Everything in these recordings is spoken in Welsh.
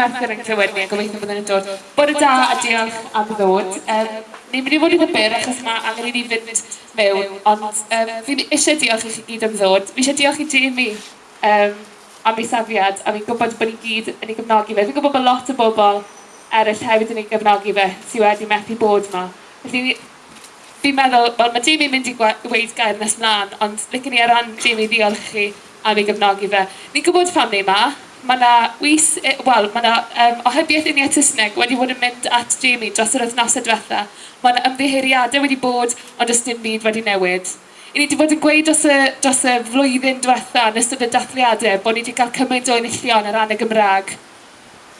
merthyr yn clywed ni a gobeithio bod yn dod. Bod y da a diolch am ddod. Um, ni'n mynd i fod i ddybyr achos mae angen i ni fynd mewn, ond um, fi eisiau diolch i chi gyd am ddod. Fi eisiau diolch i Jamie um, am ei safiad, a fi'n gwybod bod ni gyd yn ei gefnogi fe. Fi'n gwybod bod lot o bobl eraill hefyd yn ei gefnogi fe, sydd wedi methu bod yma. Felly, fi'n meddwl, wel, mae Jamie'n mynd i weid gair nes mlaen, ond licen i ar ran Jamie ddiolch chi am ei gefnogi fe. Ni'n gwybod pam ni yma, mae yna wys, wel, mae yna um, ohybiaeth uniau Tysneg wedi bod yn mynd at Jamie dros yr wythnosau diwetha. Mae yna ymddeheiriadau wedi bod, ond ys dim byd wedi newid. I ni wedi bod yn gweud dros y, dros y flwyddyn diwetha yn ystod y dathliadau bod ni wedi cael cymaint o enillion ar ran y Gymraeg.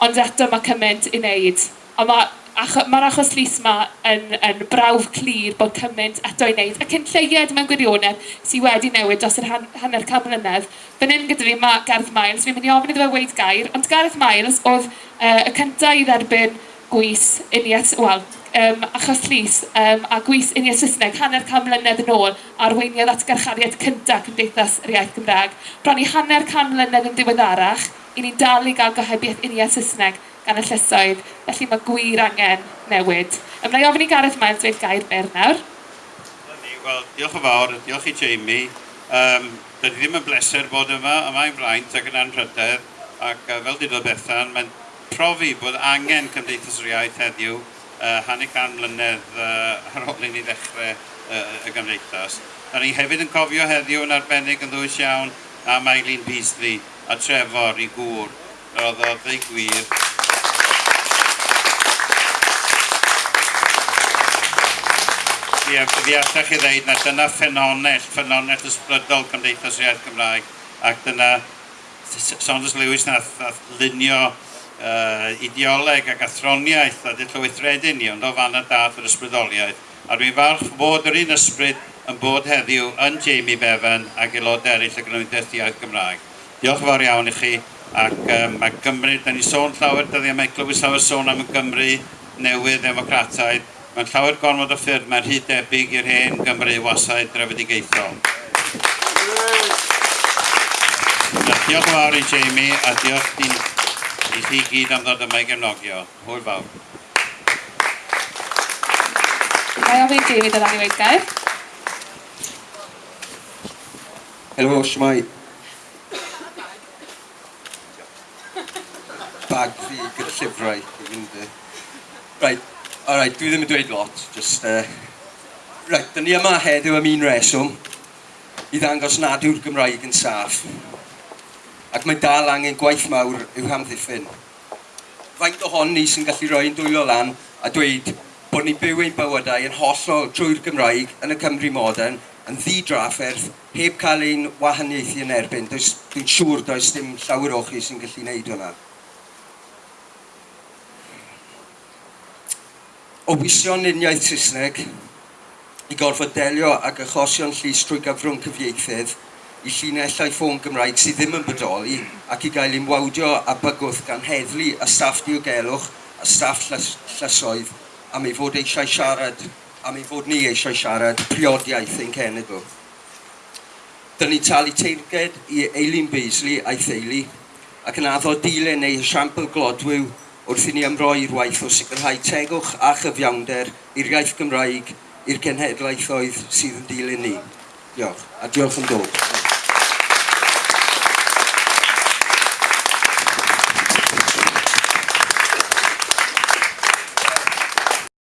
Ond eto mae cymaint i wneud. Ond mae mae'r achos llys yma yn, yn brawf clir bod cymaint eto i wneud, ac yn lleied mewn gwirionedd sydd wedi newid dros yr han, hanner cam mlynedd. Fan hyn gyda fi mae Gareth Miles, fi'n mynd i ofyn iddo fe weid gair, ond Gareth Miles oedd uh, y cyntaf i dderbyn gwys uniaeth, wel, um, achos llys um, a gwys uniaeth Saesneg hanner cam mlynedd yn ôl arweiniodd at garchariad cyntaf Cymdeithas yr Iaith Gymraeg. Bron i hanner cam mlynedd yn diweddarach, i ni dal i gael gohebiaeth uniaeth Saesneg gan y llysoedd, felly mae gwir angen newid. Ymwneud ofyn i Gareth Miles dweud gair byr nawr. Wel, diolch yn fawr, diolch i Jamie. Um, Dydy ddim yn bleser bod yma, yma i'n blaent ac yn anrhydedd, ac uh, fel dweud o Bethan, mae'n profi bod angen Cymdeithas yr Iaith heddiw uh, hanner can mlynedd uh, ar ôl i ni ddechrau uh, y Gymdeithas. Da ni hefyd yn cofio heddiw yn arbennig yn ddwys iawn am Eileen Beasley a Trevor i gŵr. Roedd o ddeu gwir. Ie, fi allach chi ddeud na dyna ffenonell, ffenonell ysbrydol Cymdeithas Iaith Gymraeg ac dyna Saunders Lewis nath, nath lunio uh, ideoleg ac athroniaeth a dillwythredyn ni, ond o fan y dath yr ysbrydoliaeth. A dwi'n falch bod yr un ysbryd yn bod heddiw yn Jamie Bevan ac aelod eraill y Gymdeithas Iaith Gymraeg. Diolch yn fawr iawn i chi ac um, mae Gymru, da ni sôn llawer dyddiau, mae glywed llawer sôn am y Gymru newydd, democrataidd, Mae'n llawer gormod o ffyrdd, mae'n rhy debyg i'r hen Gymru wasau drefedigaethol. diolch yn fawr i Jamie a diolch i, i chi gyd am ddod yma i gefnogio. Hwyl fawr. Mae ofyn David yn angen gair. Helo, shmai. Bag fi gyda llyfrau. Right, Alright, dwi ddim yn dweud lot, just... Uh, right, dyn ni yma heddiw am un reswm i ddangos nad yw'r Gymraeg yn saff. Ac mae dal angen gwaith mawr i'w hamddiffyn. Faint ohon ni sy'n gallu rhoi yn dwylo lan a dweud bod ni'n byw ein bywydau yn hollol trwy'r Gymraeg yn y Cymru modern yn ddi drafferth heb cael ein wahaniaethu yn erbyn. Dwi'n siŵr does dim llawer o chi sy'n gallu gwneud hwnna. o wisio'n uniaeth Saesneg i gorfod delio ag achosion llys trwy gyfrwng cyfieithydd i llinellau ffôn Gymraeg sydd ddim yn bodoli ac i gael imwawdio a bygwth gan heddlu a staff diogelwch a staff llysoedd am ei fod eisiau siarad, am ei fod ni eisiau siarad priodiaeth ein cenedl. Dyna ni talu teirged i Eileen Beasley a'i theulu ac yn addo dilyn ei siampl glodwyw wrth i ni ymroi'r waith o sicrhau tegwch a chyfiawnder i'r iaith Gymraeg i'r cenhedlaethoedd sydd yn dilyn ni. Diolch, a diolch yn dod.